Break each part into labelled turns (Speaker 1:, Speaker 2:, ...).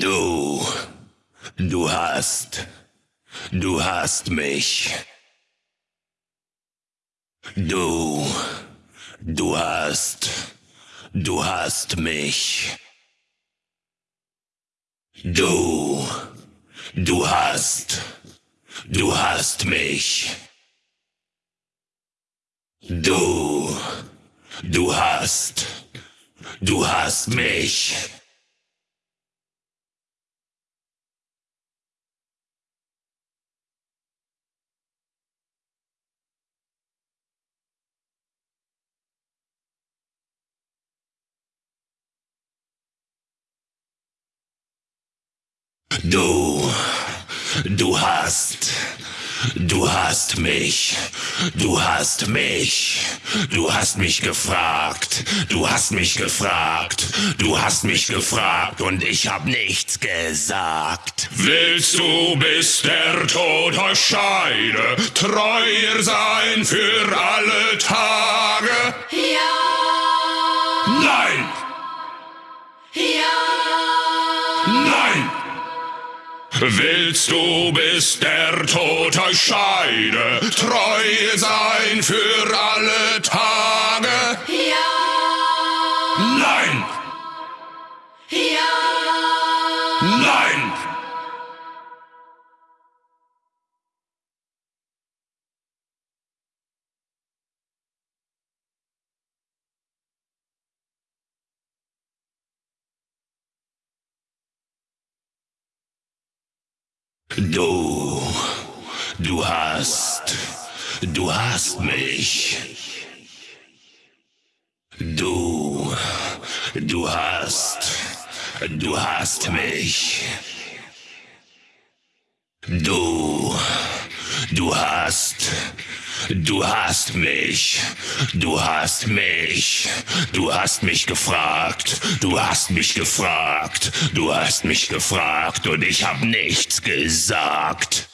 Speaker 1: Du, du hast, du hast mich. Du, du hast, du hast mich. Du, du hast, du hast mich. Du, du hast, du hast mich. Du, du hast, du hast mich, du hast mich, du hast mich gefragt, du hast mich gefragt, du hast mich gefragt und ich hab nichts gesagt.
Speaker 2: Willst du, bis der Tod euch scheide, treuer sein für alle Tage?
Speaker 3: Ja.
Speaker 2: Nein!
Speaker 3: Ja.
Speaker 2: Nein! Willst du, bis der Tod euch scheide, treu sein für alle Tage?
Speaker 3: Ja.
Speaker 2: Nein!
Speaker 3: Ja.
Speaker 2: Nein!
Speaker 1: Du, du hast, du hast mich. Du, du hast, du hast mich. Du, du hast, du hast mich. Du hast mich. Du hast mich gefragt. Du hast mich gefragt. Du hast mich gefragt und ich hab nichts gesagt.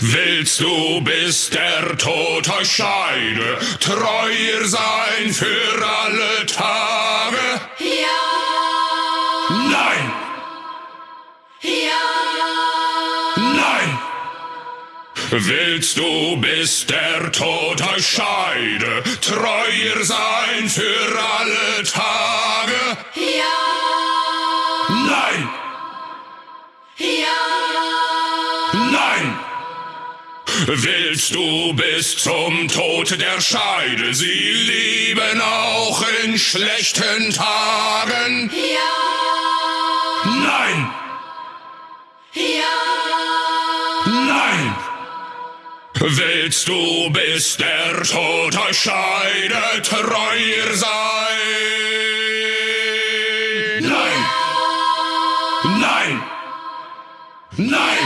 Speaker 2: Willst du, bis der Tod euch scheide, treuer sein für alle Tage?
Speaker 3: Ja.
Speaker 2: Nein!
Speaker 3: Ja.
Speaker 2: Nein! Willst du, bis der Tod euch scheide, treuer sein für alle Tage?
Speaker 3: Ja.
Speaker 2: Nein!
Speaker 3: Ja.
Speaker 2: Nein! Willst du bis zum Tod der Scheide sie lieben, auch in schlechten Tagen?
Speaker 3: Ja.
Speaker 2: Nein!
Speaker 3: Ja.
Speaker 2: Nein! Willst du, bis der Tod euch scheidet, treuer sein? Nein! Nein! Nein!